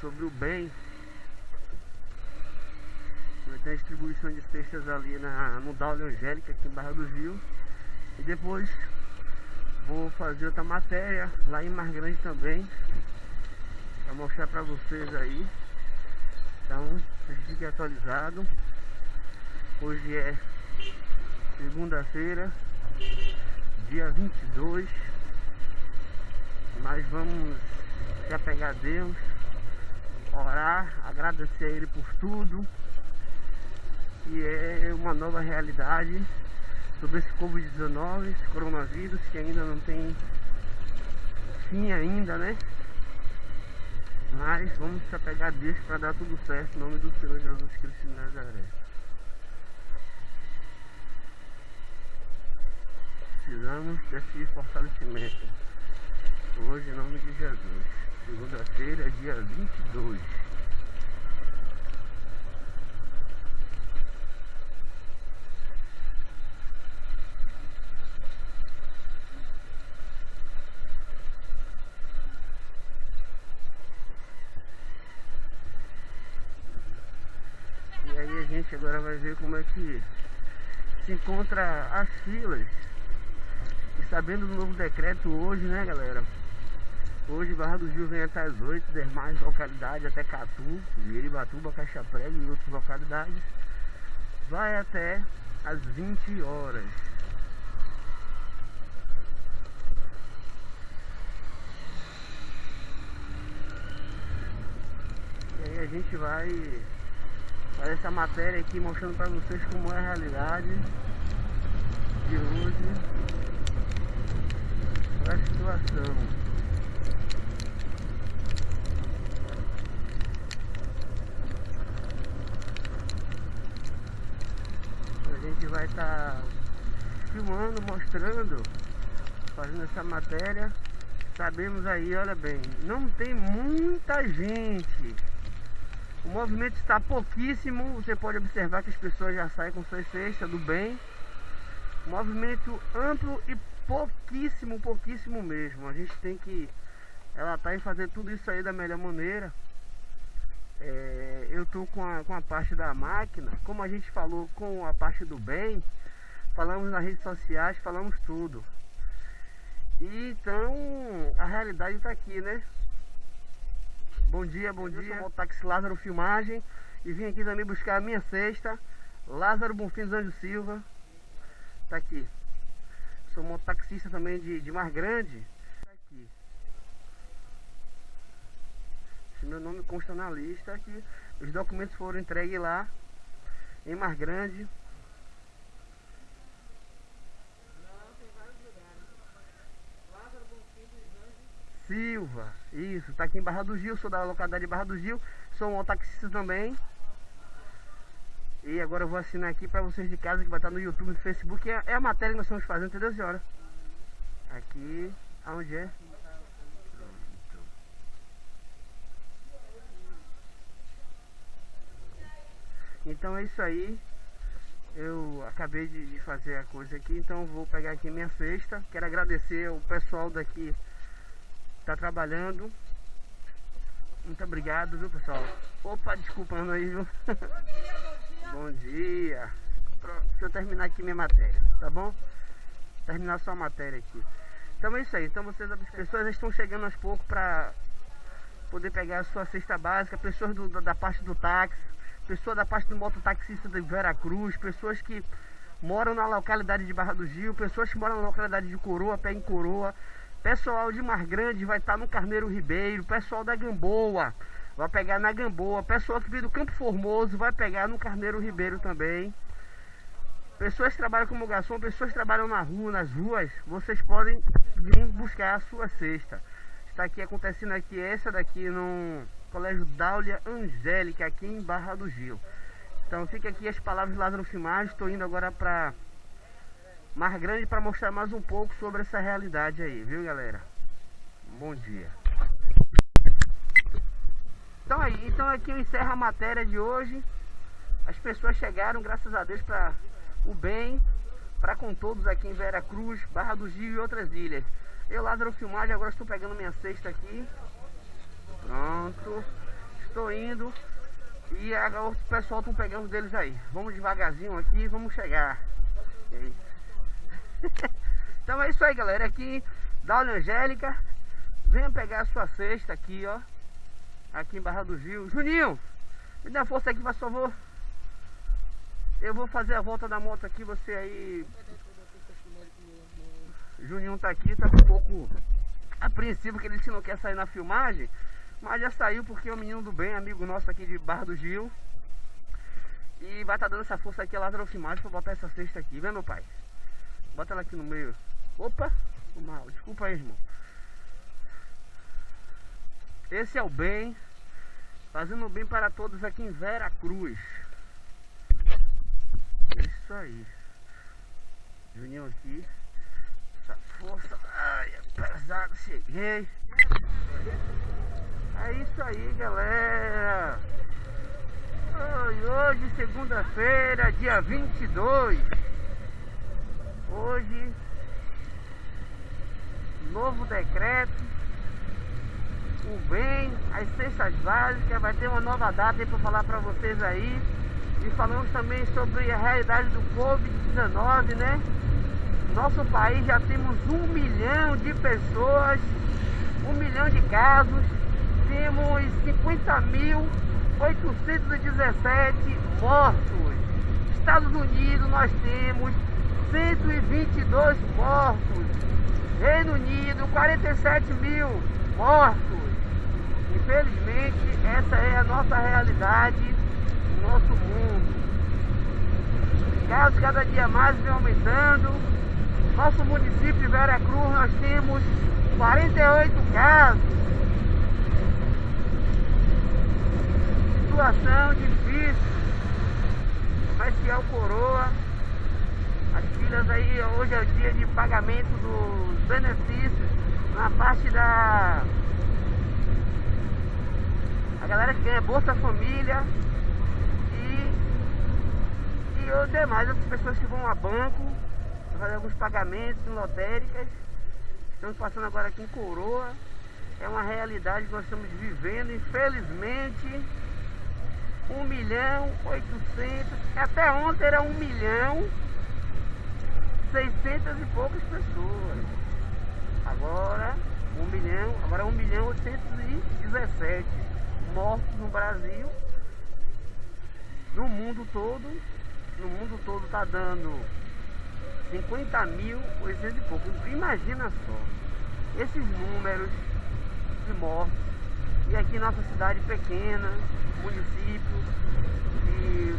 sobre o bem. Vai ter a distribuição de cestas ali na, no Daule Angélica, aqui em Barra do Rio. E depois vou fazer outra matéria lá em Mar Grande também. Pra mostrar pra vocês aí. Então, fique atualizado. Hoje é segunda-feira, dia 22. Nós vamos se apegar a Deus, orar, agradecer a Ele por tudo. E é uma nova realidade sobre esse Covid-19, esse coronavírus que ainda não tem fim ainda, né? Mas vamos se apegar Deus para dar tudo certo em nome do Senhor Jesus Cristo de Nazaré. Precisamos desse fortalecimento. Hoje, em nome de Jesus. Segunda-feira, dia 22. E aí a gente agora vai ver como é que se encontra as filas. E sabendo do novo decreto hoje, né galera? Hoje Barra do Rio vem até as 8, demais localidades até Catu, Iribatuba, Caixa Prego e outras localidades. Vai até as 20 horas. E aí a gente vai fazer essa matéria aqui mostrando para vocês como é a realidade de hoje a situação. A gente vai estar tá filmando, mostrando, fazendo essa matéria. Sabemos aí, olha bem, não tem muita gente. O movimento está pouquíssimo. Você pode observar que as pessoas já saem com suas cestas do bem. Movimento amplo e pouquíssimo, pouquíssimo mesmo. A gente tem que relatar e fazer tudo isso aí da melhor maneira. É, eu tô com a, com a parte da máquina, como a gente falou com a parte do bem, falamos nas redes sociais, falamos tudo. E então a realidade está aqui, né? Bom dia, bom dia. Eu sou o táxi Lázaro Filmagem e vim aqui também buscar a minha cesta. Lázaro Bonfim dos Anjos Silva. Tá aqui. Sou mototaxista também de, de Mar Grande. Tá aqui. Esse meu nome consta na lista aqui. Os documentos foram entregues lá em Mar Grande. Silva, isso, tá aqui em Barra do Gil, sou da localidade de Barra do Gil, sou um taxista também. E agora eu vou assinar aqui para vocês de casa que vai estar no YouTube, no Facebook, é, é a matéria que nós estamos fazendo, entendeu senhora? Aqui, aonde é? Então é isso aí. Eu acabei de fazer a coisa aqui, então vou pegar aqui minha cesta. Quero agradecer o pessoal daqui tá trabalhando. Muito obrigado, viu, pessoal? Opa, desculpando aí, viu? bom dia. Pronto, deixa eu terminar aqui minha matéria, tá bom? Terminar só a matéria aqui. Então é isso aí. Então vocês, as pessoas estão chegando aos poucos para poder pegar a sua cesta básica. Pessoas do, da parte do táxi, pessoas da parte do mototaxista de Veracruz, pessoas que moram na localidade de Barra do Gil, pessoas que moram na localidade de Coroa, pé em Coroa, Pessoal de Mar Grande vai estar no Carneiro Ribeiro. Pessoal da Gamboa vai pegar na Gamboa. Pessoal que vem do Campo Formoso vai pegar no Carneiro Ribeiro também. Pessoas que trabalham como garçom, pessoas que trabalham na rua, nas ruas, vocês podem vir buscar a sua cesta. Está aqui acontecendo aqui essa daqui no Colégio Dáulia Angélica, aqui em Barra do Gil. Então fica aqui as palavras de Lázaro Filmagem. Estou indo agora para Mar Grande para mostrar mais um pouco sobre essa realidade aí, viu galera? Bom dia. Então aí, então aqui eu encerro a matéria de hoje. As pessoas chegaram, graças a Deus, para o bem para com todos aqui em Vera Cruz, Barra do Gil e outras ilhas. Eu, Lázaro Filmagem, agora estou pegando minha cesta aqui. Pronto. Estou indo. E agora o pessoal estão pegando deles aí. Vamos devagarzinho aqui, vamos chegar. então é isso aí, galera. Aqui, Daule Angélica. Venha pegar a sua cesta aqui, ó. Aqui em Barra do Gil. Juninho, me dá força aqui, por favor. Eu vou fazer a volta da moto aqui, você aí. Juninho tá aqui, tá um pouco apreensivo que ele disse que não quer sair na filmagem. Mas já saiu porque é o menino do bem, amigo nosso aqui de Barra do Gil. E vai estar tá dando essa força aqui a Lázaro Filmagem pra botar essa cesta aqui, vem meu pai? Bota ela aqui no meio. Opa, mal, desculpa aí, irmão. Esse é o bem, fazendo bem para todos aqui em Vera Cruz. Isso aí. Juninho aqui. Essa força. Ai, é pesado, cheguei. É isso aí, galera. Hoje, segunda-feira, dia 22. Hoje, novo decreto. O bem, as cestas básicas. Vai ter uma nova data aí para falar para vocês aí. E falamos também sobre a realidade do Covid-19, né? Nosso país já temos um milhão de pessoas, um milhão de casos, temos 50.817 mortos. Estados Unidos nós temos 122 mortos. Reino Unido 47 mil mortos. Infelizmente essa é a nossa realidade nosso mundo. Casos cada dia mais vem aumentando. Nosso município de Vera Cruz nós temos 48 casos. Situação difícil. Que é o coroa. As filas aí, hoje é o dia de pagamento dos benefícios na parte da a galera que ganha Bolsa Família e os demais, as pessoas que vão a banco, fazer alguns pagamentos em lotéricas. Estamos passando agora aqui em Coroa. É uma realidade que nós estamos vivendo, infelizmente. 1 milhão 800, até ontem era 1 milhão 600 e poucas pessoas. Agora 1 milhão, agora 1 milhão 817 mortos no Brasil, no mundo todo no mundo todo está dando 50 mil, 800 e pouco. Imagina só, esses números de mortes. E aqui nossa cidade pequena, município, de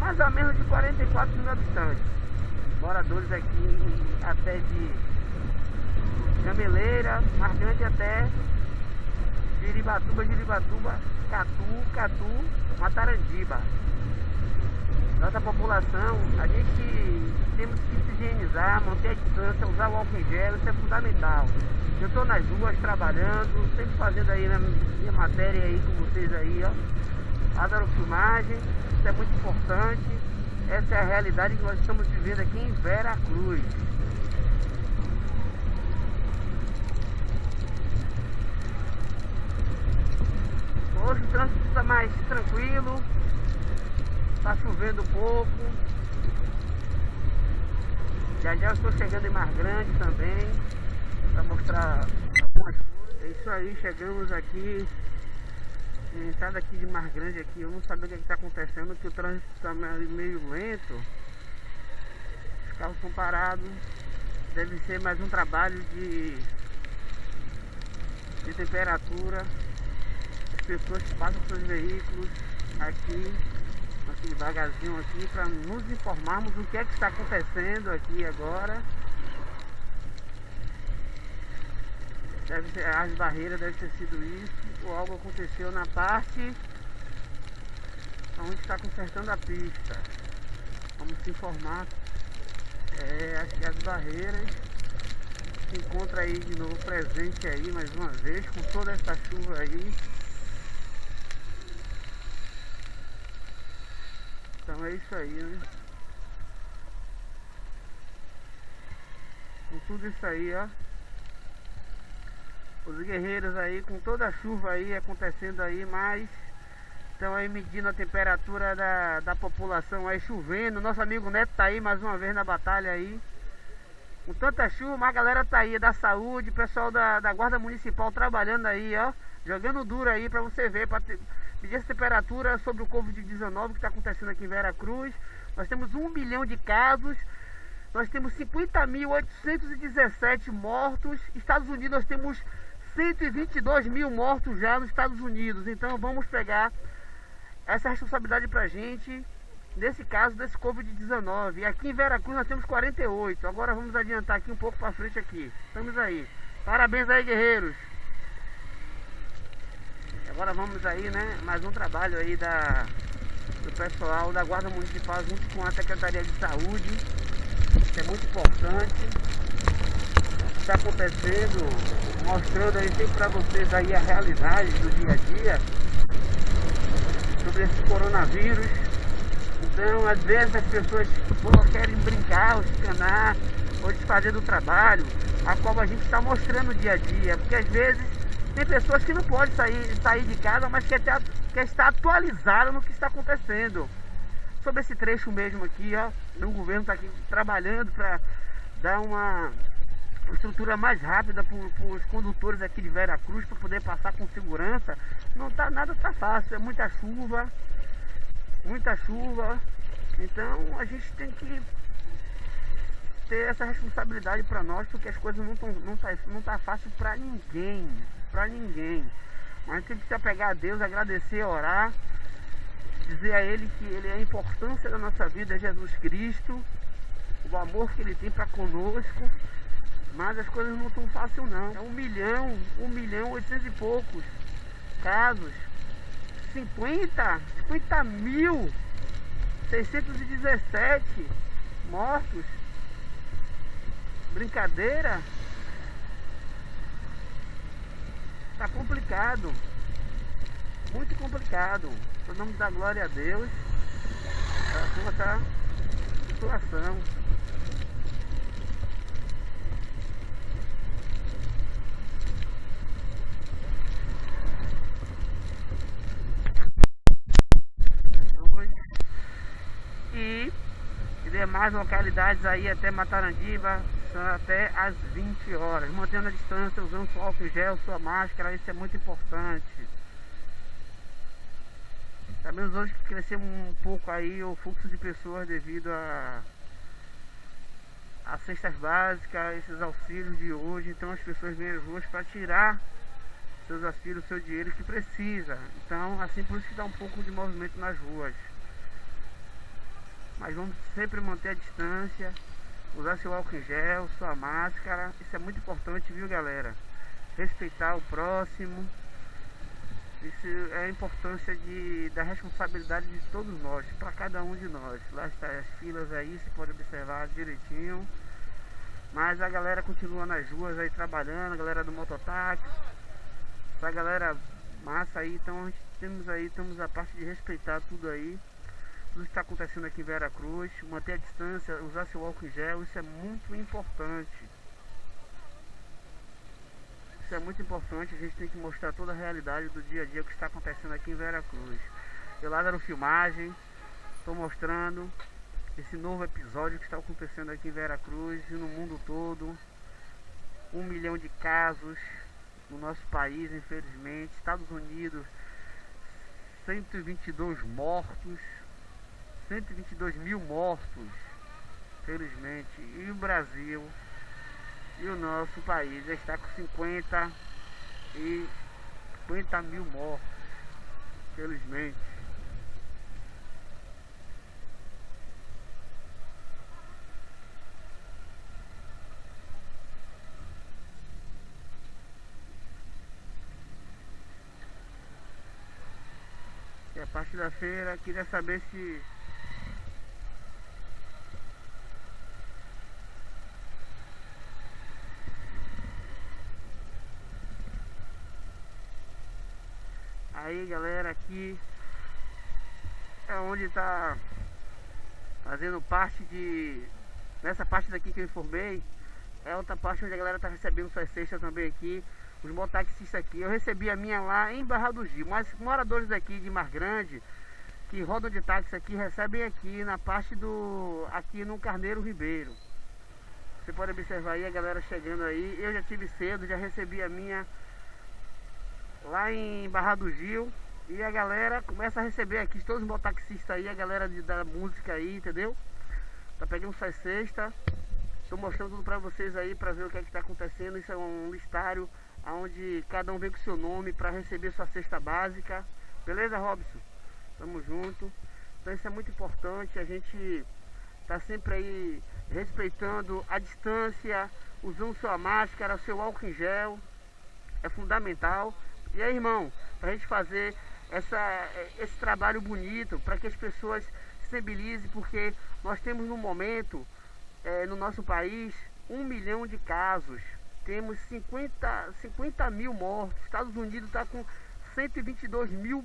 mais ou menos de 44 mil habitantes. Moradores aqui até de Gameleira, Marcante até Giribatuba, Giribatuba, Catu, Catu, Matarandiba nossa população, a gente temos que se higienizar, manter a distância, usar o álcool em gel, isso é fundamental. Eu estou nas ruas trabalhando, sempre fazendo aí na minha matéria aí com vocês aí, ó. Adoro filmagem, isso é muito importante. Essa é a realidade que nós estamos vivendo aqui em Vera Cruz. Hoje o trânsito está mais tranquilo, Tá chovendo pouco. Já já eu estou chegando em Mar Grande também. Para mostrar algumas coisas. É isso aí, chegamos aqui. Entrada aqui de Mar Grande aqui. Eu não sabia o que é está acontecendo, que o trânsito está meio lento. Os carros estão parados. Deve ser mais um trabalho de, de temperatura. As pessoas passam seus veículos aqui aqui devagarzinho aqui para nos informarmos o que é que está acontecendo aqui agora. Deve ser, as barreiras devem ter sido isso, ou algo aconteceu na parte onde está consertando a pista. Vamos se informar. É, acho que as barreiras se encontra aí de novo presente aí mais uma vez com toda essa chuva aí. Então é isso aí, né? Com tudo isso aí, ó. Os guerreiros aí, com toda a chuva aí acontecendo aí, mas estão aí medindo a temperatura da, da população aí, chovendo. Nosso amigo Neto tá aí mais uma vez na batalha aí. Com tanta chuva, a galera tá aí da saúde, pessoal da, da Guarda Municipal trabalhando aí, ó. Jogando duro aí pra você ver, pra ter medir essa temperatura sobre o Covid-19 que está acontecendo aqui em Vera Cruz. Nós temos um milhão de casos, nós temos 50.817 mortos. Estados Unidos nós temos 122 mil mortos já nos Estados Unidos. Então vamos pegar essa responsabilidade pra gente, nesse caso desse Covid-19. E aqui em Veracruz nós temos 48. Agora vamos adiantar aqui um pouco para frente aqui. Estamos aí. Parabéns aí, guerreiros. Agora vamos aí, né, mais um trabalho aí da do pessoal da Guarda Municipal junto com a Secretaria de Saúde. Isso é muito importante. Está acontecendo, mostrando aí sempre para vocês aí a realidade do dia a dia sobre esse coronavírus. Então, às vezes as pessoas querem brincar, ou escanar, ou desfazer do trabalho, a qual a gente está mostrando o dia a dia. Porque às vezes tem pessoas que não podem sair, sair de casa, mas quer, ter, quer estar atualizado no que está acontecendo. Sobre esse trecho mesmo aqui, ó, o governo está aqui trabalhando para dar uma estrutura mais rápida para os condutores aqui de Vera Cruz para poder passar com segurança. Não tá nada tá fácil, é muita chuva, muita chuva. Então a gente tem que ter essa responsabilidade para nós, porque as coisas não estão não tá, não tá fácil para ninguém, para ninguém. Mas gente precisa pegar a Deus, agradecer, orar, dizer a Ele que Ele é a importância da nossa vida, é Jesus Cristo, o amor que Ele tem para conosco mas as coisas não estão fáceis não. É um milhão, um milhão, oitocentos e poucos casos. 50, 50 mil, 617 mortos. Brincadeira? Tá complicado. Muito complicado. Só nome da glória a Deus. A sua tá situação. demais localidades aí até Matarandiba até às 20 horas, mantendo a distância, usando seu álcool gel, sua máscara, isso é muito importante. Sabemos hoje que cresceu um pouco aí o fluxo de pessoas devido a as cestas básicas, esses auxílios de hoje, então as pessoas vêm às ruas para tirar seus auxílios, seu dinheiro que precisa. Então, assim por isso que dá um pouco de movimento nas ruas. Mas vamos sempre manter a distância, usar seu álcool gel, sua máscara. Isso é muito importante, viu galera? Respeitar o próximo. Isso é a importância de, da responsabilidade de todos nós, para cada um de nós. Lá estão as filas aí, você pode observar direitinho. Mas a galera continua nas ruas aí trabalhando, a galera do mototáxi. Essa galera massa aí, então temos aí, temos a parte de respeitar tudo aí tudo que está acontecendo aqui em Vera Cruz, manter a distância, usar seu álcool em gel, isso é muito importante. Isso é muito importante, a gente tem que mostrar toda a realidade do dia a dia que está acontecendo aqui em Vera Cruz. Eu lá no filmagem, estou mostrando esse novo episódio que está acontecendo aqui em Vera Cruz e no mundo todo. Um milhão de casos no nosso país, infelizmente. Estados Unidos, 122 mortos. 122 mil mortos, felizmente. E o Brasil e o nosso país já está com 50 e 50 mil mortos, felizmente. E a parte da feira, queria saber se Aí galera, aqui é onde está fazendo parte de. Nessa parte daqui que eu informei, é outra parte onde a galera tá recebendo suas cestas também aqui. Os mototaxistas aqui. Eu recebi a minha lá em Barra do Gil. Mas moradores daqui de Mar Grande, que rodam de táxi aqui, recebem aqui na parte do. aqui no Carneiro Ribeiro. Você pode observar aí a galera chegando aí. Eu já tive cedo, já recebi a minha lá em Barra do Gil. E a galera começa a receber aqui, todos os mototaxistas aí, a galera de, da música aí, entendeu? Tá pegando suas cestas. Estou mostrando tudo pra vocês aí pra ver o que é que tá acontecendo. Isso é um listário onde cada um vem com seu nome para receber sua cesta básica. Beleza, Robson? Tamo junto. Então isso é muito importante. A gente tá sempre aí respeitando a distância, usando sua máscara, seu álcool em gel. É fundamental. E aí, irmão, pra gente fazer essa, esse trabalho bonito para que as pessoas se sensibilizem, porque nós temos no momento, é, no nosso país, um milhão de casos. Temos 50, 50 mil mortos. Estados Unidos está com 122 mil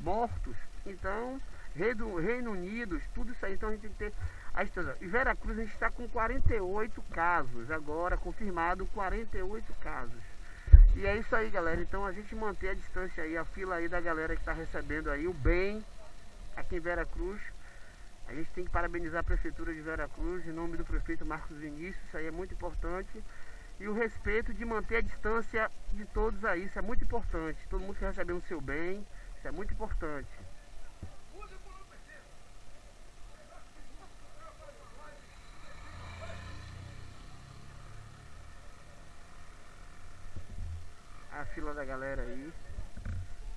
mortos. Então, Reino, Reino Unido, tudo isso aí. Então a gente tem que ter a distância. E Veracruz a gente está com 48 casos. Agora, confirmado 48 casos. E é isso aí, galera. Então a gente manter a distância aí, a fila aí da galera que está recebendo aí o bem aqui em Vera Cruz. A gente tem que parabenizar a Prefeitura de Vera Cruz em nome do prefeito Marcos Vinícius, isso aí é muito importante. E o respeito de manter a distância de todos aí, isso é muito importante. Todo mundo recebendo o seu bem, isso é muito importante. Fila da galera aí.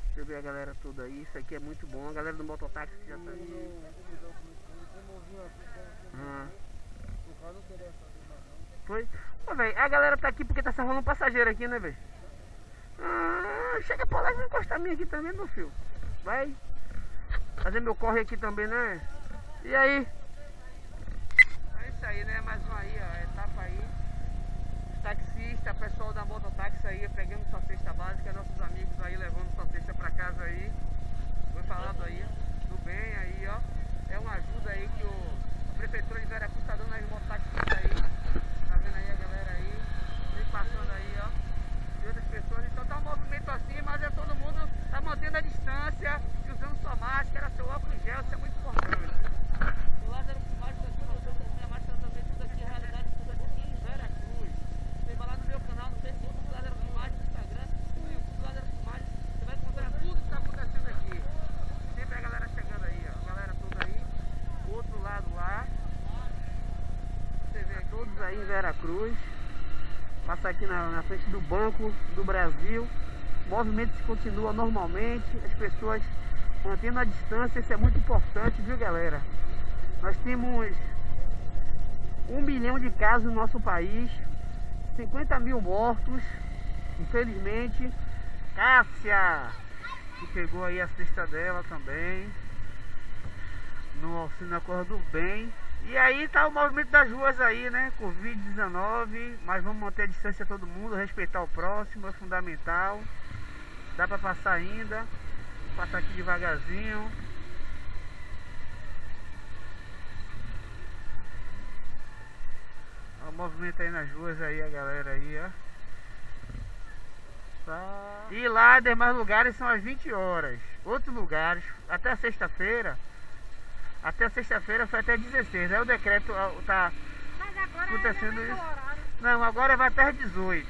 Deixa eu ver a galera toda aí. Isso aqui é muito bom. A galera do mototáxi já tá aí. Ah. Foi? Pô, velho, a galera tá aqui porque tá salvando um passageiro aqui, né, velho? Ah, chega pra lá e encostar a minha aqui também, meu filho. Vai. Fazer meu corre aqui também, né? E aí? É isso aí, né? Mais uma aí, ó. Etapa aí taxista, pessoal da mototáxi aí pegando sua cesta básica, nossos amigos aí levando sua cesta para casa aí. Foi falado aí, do bem aí, ó. É uma ajuda aí que o, a prefeitura de Veracruz está dando as mototaxistas aí. Tá vendo aí a galera aí? Vem passando aí, ó. E outras pessoas. Então tá um movimento assim, mas é todo mundo tá mantendo a distância, usando sua máscara, seu óculos gel, isso é muito importante. O Lázaro Cruz. Passa aqui na, na frente do Banco do Brasil. O movimento continua normalmente. As pessoas mantendo a distância. Isso é muito importante, viu galera? Nós temos um milhão de casos no nosso país. 50 mil mortos. Infelizmente. Cássia! Que pegou aí a cesta dela também. No auxílio na cor do bem. E aí tá o movimento das ruas aí, né? Covid-19, mas vamos manter a distância todo mundo, respeitar o próximo, é fundamental. Dá pra passar ainda. Passar aqui devagarzinho. O movimento aí nas ruas aí, a galera aí, ó. E lá, demais lugares são às 20 horas. Outros lugares, até sexta-feira, até sexta-feira foi até 16. Aí o decreto está acontecendo isso. Não, agora vai até às 18.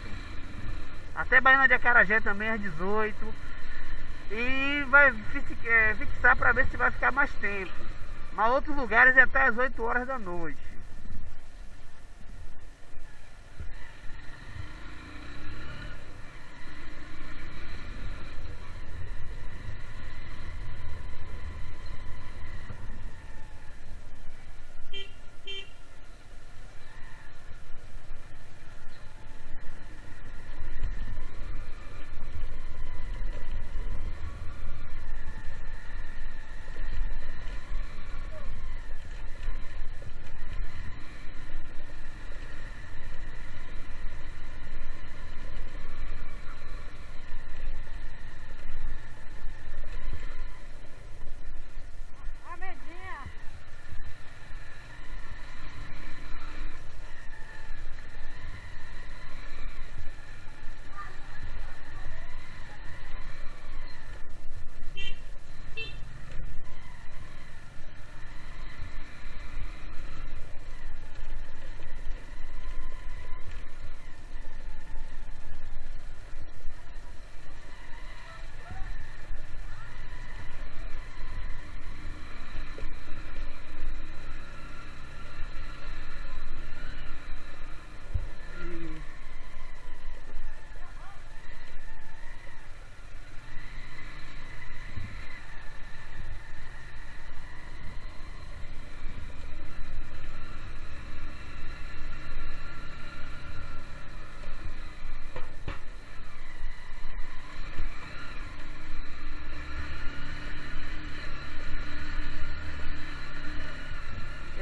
Até Baiana de Acarajé também às 18. E vai é, fixar para ver se vai ficar mais tempo. Mas outros lugares é até às 8 horas da noite.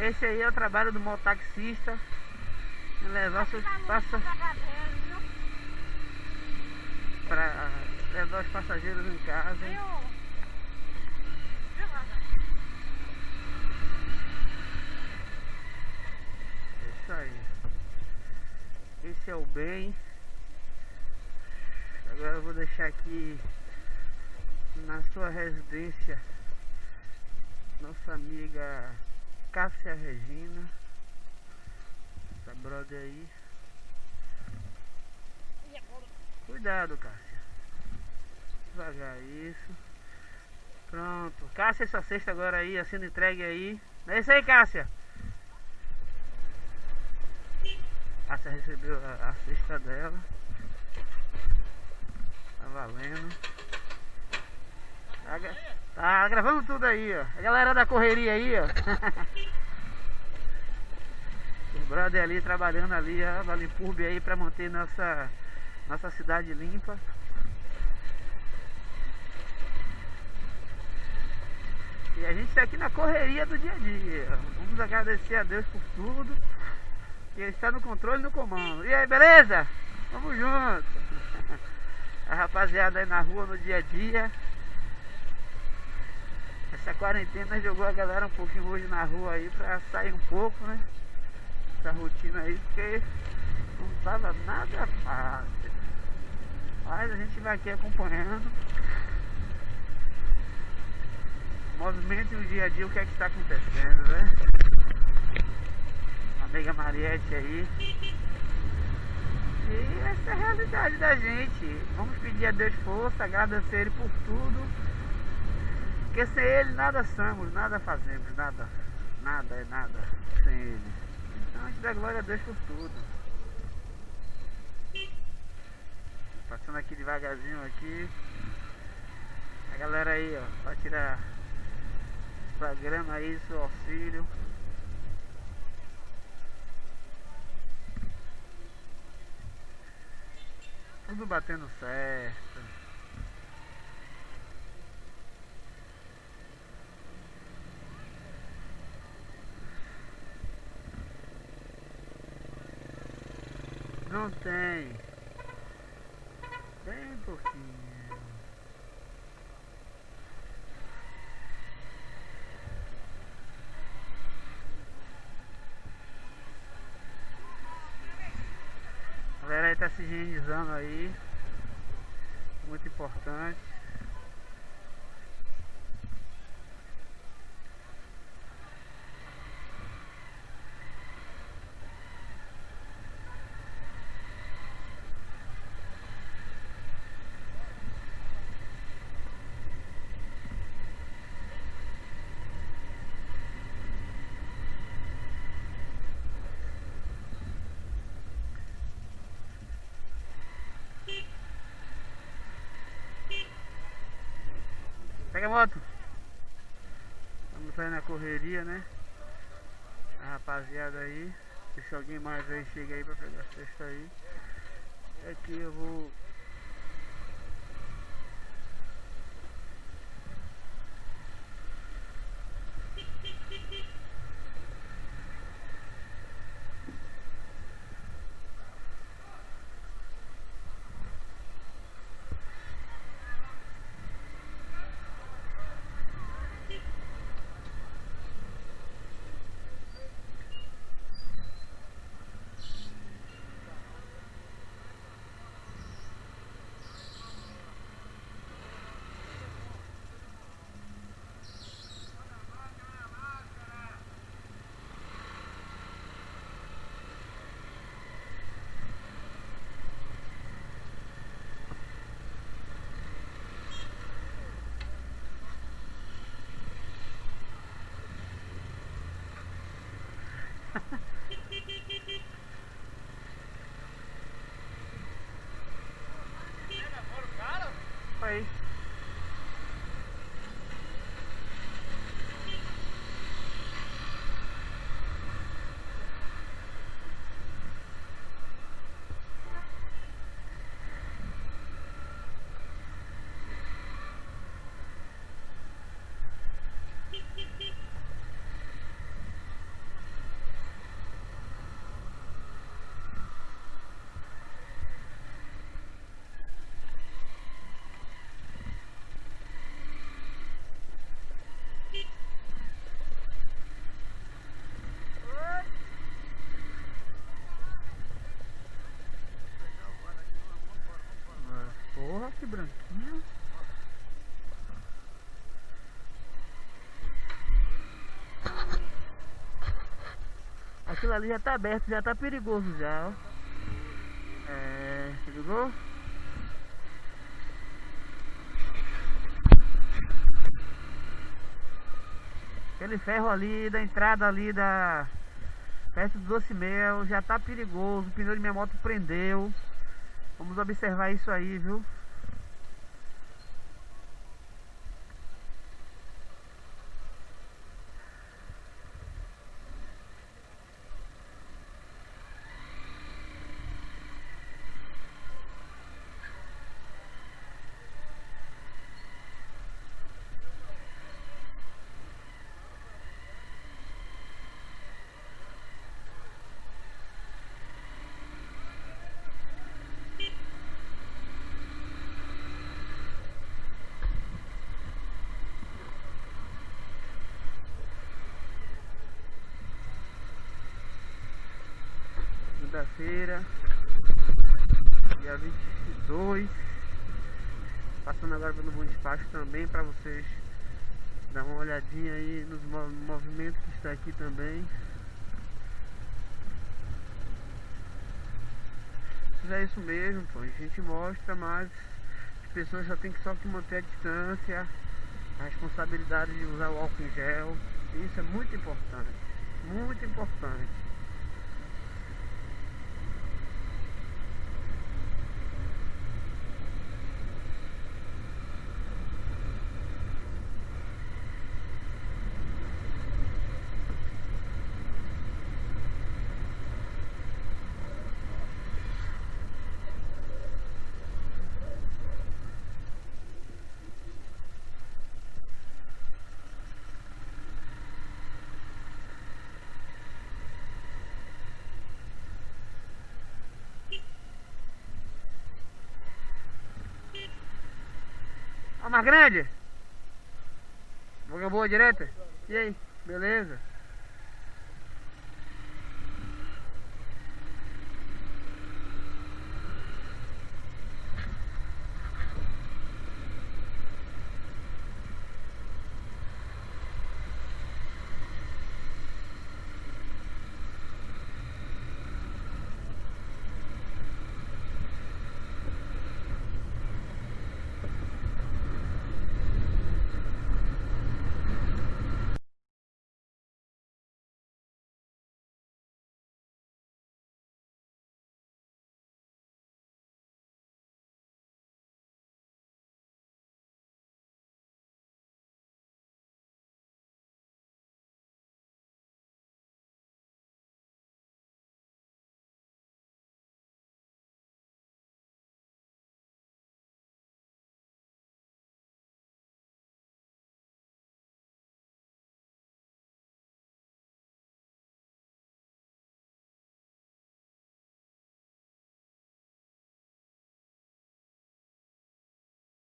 Esse aí é o trabalho do mototaxista. Levar seus passageiros para levar os passageiros em casa. É isso aí. Esse é o bem. Agora eu vou deixar aqui na sua residência nossa amiga Cássia Regina. Essa brother aí. Cuidado, Cássia. Devagar isso. Pronto. Cássia, essa cesta agora aí, sendo entregue aí. É isso aí, Cássia. Cássia recebeu a, a cesta dela. Tá valendo. Tá, tá, gravando tudo aí, ó. A galera da correria aí, ó. Brother ali trabalhando ali, ó, da Limpurbe aí pra manter nossa, nossa cidade limpa. E a gente está aqui na correria do dia a dia. Vamos agradecer a Deus por tudo. E Ele está no controle e no comando. E aí, beleza? Vamos junto. A rapaziada aí na rua no dia a dia. Essa quarentena jogou a galera um pouquinho hoje na rua aí pra sair um pouco, né? Essa rotina aí, porque não tava nada fácil. Mas a gente vai aqui acompanhando. Movimento no dia a dia, o que é que está acontecendo, né? Amiga Mariette aí. E essa é a realidade da gente. Vamos pedir a Deus força, agradecer Ele por tudo. Porque sem Ele nada somos, nada fazemos, nada, nada é nada sem Ele. Então a gente dá glória a Deus por tudo. Passando aqui devagarzinho aqui. A galera aí, ó, pra tirar programa aí, seu auxílio. Tudo batendo certo. Não tem. Bem pouquinho. A galera aí tá se higienizando aí. Muito importante. Pega a moto. Vamos sair na correria, né? A rapaziada aí. Se alguém mais aí chega aí pra pegar a cesta aí. Aqui eu vou Aquilo ali já tá aberto, já tá perigoso já, ó. É, ligou? Aquele ferro ali da entrada ali da perto do doce mel já tá perigoso, o pneu de minha moto prendeu. Vamos observar isso aí, viu? Segunda-feira, dia 22. Passando agora pelo Bom Despacho também para vocês dar uma olhadinha aí nos movimentos que está aqui também. Mas é isso mesmo, pô. A gente mostra, mas as pessoas já tem que só que manter a distância, a responsabilidade de usar o álcool em gel. Isso é muito importante, muito importante. Mais grande? Boca boa direita? E aí? Beleza?